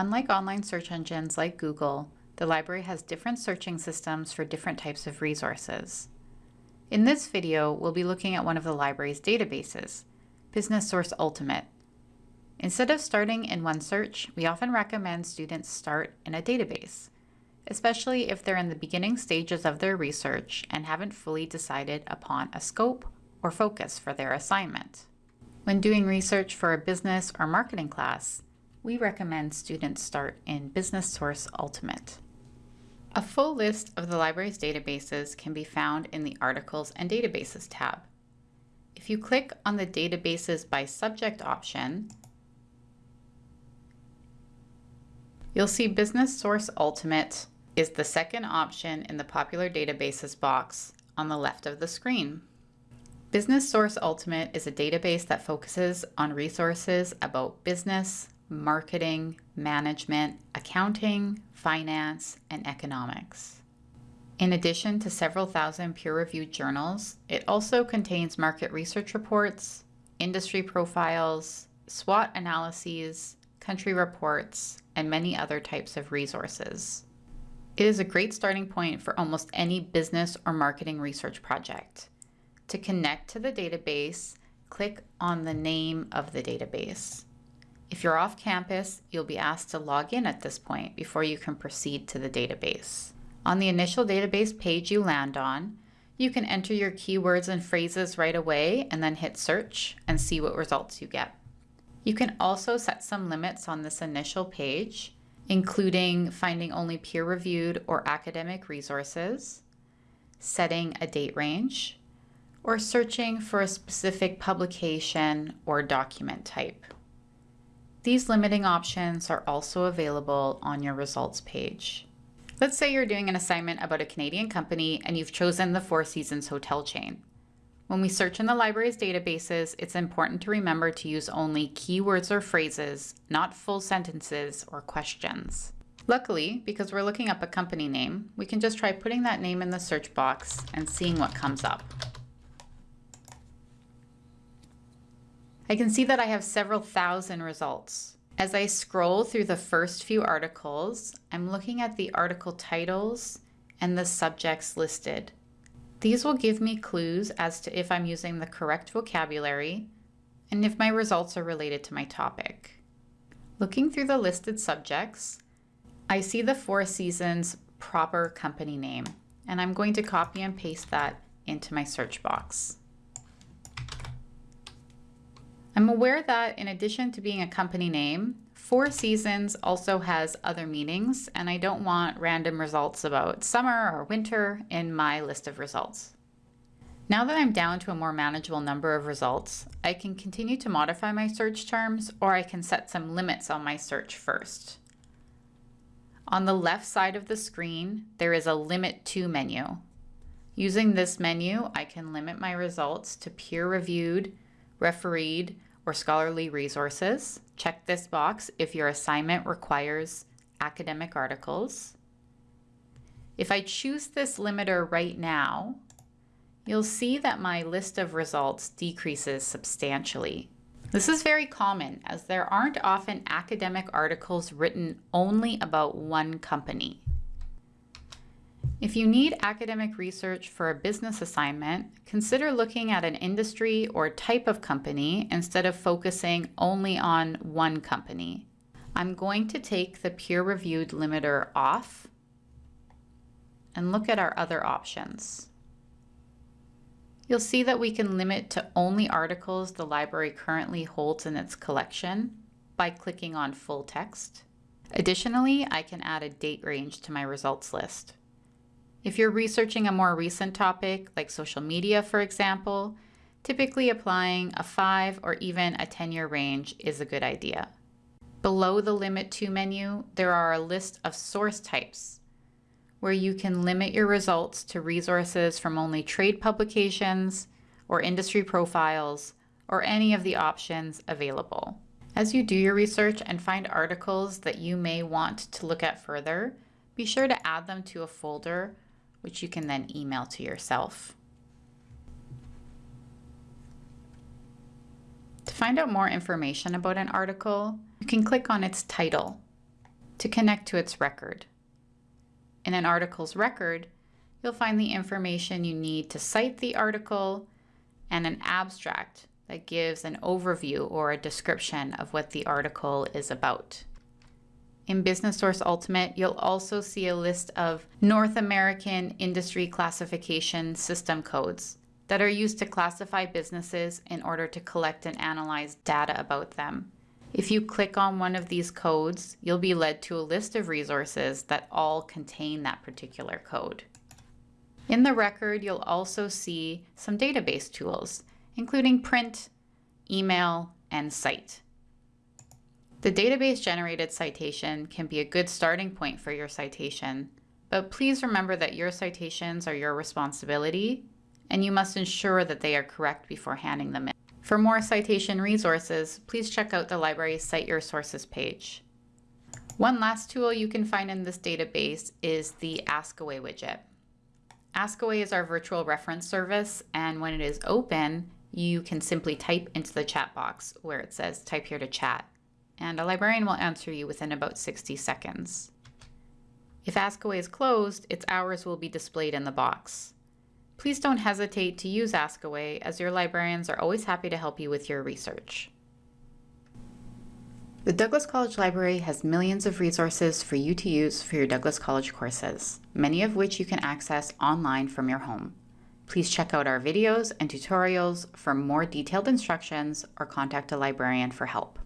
Unlike online search engines like Google, the library has different searching systems for different types of resources. In this video, we'll be looking at one of the library's databases, Business Source Ultimate. Instead of starting in one search, we often recommend students start in a database, especially if they're in the beginning stages of their research and haven't fully decided upon a scope or focus for their assignment. When doing research for a business or marketing class, we recommend students start in Business Source Ultimate. A full list of the library's databases can be found in the Articles and Databases tab. If you click on the Databases by Subject option, you'll see Business Source Ultimate is the second option in the Popular Databases box on the left of the screen. Business Source Ultimate is a database that focuses on resources about business, marketing, management, accounting, finance, and economics. In addition to several thousand peer-reviewed journals, it also contains market research reports, industry profiles, SWOT analyses, country reports, and many other types of resources. It is a great starting point for almost any business or marketing research project. To connect to the database, click on the name of the database. If you're off campus, you'll be asked to log in at this point before you can proceed to the database. On the initial database page you land on, you can enter your keywords and phrases right away and then hit search and see what results you get. You can also set some limits on this initial page, including finding only peer-reviewed or academic resources, setting a date range, or searching for a specific publication or document type. These limiting options are also available on your results page. Let's say you're doing an assignment about a Canadian company and you've chosen the Four Seasons hotel chain. When we search in the library's databases, it's important to remember to use only keywords or phrases, not full sentences or questions. Luckily, because we're looking up a company name, we can just try putting that name in the search box and seeing what comes up. I can see that I have several thousand results. As I scroll through the first few articles, I'm looking at the article titles and the subjects listed. These will give me clues as to if I'm using the correct vocabulary and if my results are related to my topic. Looking through the listed subjects, I see the Four Seasons proper company name, and I'm going to copy and paste that into my search box. I'm aware that in addition to being a company name, Four Seasons also has other meanings, and I don't want random results about summer or winter in my list of results. Now that I'm down to a more manageable number of results, I can continue to modify my search terms or I can set some limits on my search first. On the left side of the screen, there is a Limit To menu. Using this menu, I can limit my results to peer-reviewed, refereed, or scholarly resources. Check this box if your assignment requires academic articles. If I choose this limiter right now, you'll see that my list of results decreases substantially. This is very common as there aren't often academic articles written only about one company. If you need academic research for a business assignment, consider looking at an industry or type of company instead of focusing only on one company. I'm going to take the peer-reviewed limiter off and look at our other options. You'll see that we can limit to only articles the library currently holds in its collection by clicking on full text. Additionally, I can add a date range to my results list. If you're researching a more recent topic, like social media, for example, typically applying a 5 or even a 10-year range is a good idea. Below the Limit To menu, there are a list of source types, where you can limit your results to resources from only trade publications or industry profiles or any of the options available. As you do your research and find articles that you may want to look at further, be sure to add them to a folder which you can then email to yourself. To find out more information about an article, you can click on its title. to connect to its record. In an article's record, you'll find the information you need to cite the article and an abstract that gives an overview or a description of what the article is about. In Business Source Ultimate, you'll also see a list of North American Industry Classification System codes that are used to classify businesses in order to collect and analyze data about them. If you click on one of these codes, you'll be led to a list of resources that all contain that particular code. In the record, you'll also see some database tools, including print, email, and cite. The database generated citation can be a good starting point for your citation, but please remember that your citations are your responsibility and you must ensure that they are correct before handing them in. For more citation resources, please check out the library's Cite Your Sources page. One last tool you can find in this database is the Askaway widget. Askaway is our virtual reference service, and when it is open, you can simply type into the chat box where it says type here to chat, and a librarian will answer you within about 60 seconds. If Askaway is closed, its hours will be displayed in the box. Please don't hesitate to use Askaway as your librarians are always happy to help you with your research. The Douglas College Library has millions of resources for you to use for your Douglas College courses, many of which you can access online from your home. Please check out our videos and tutorials for more detailed instructions or contact a librarian for help.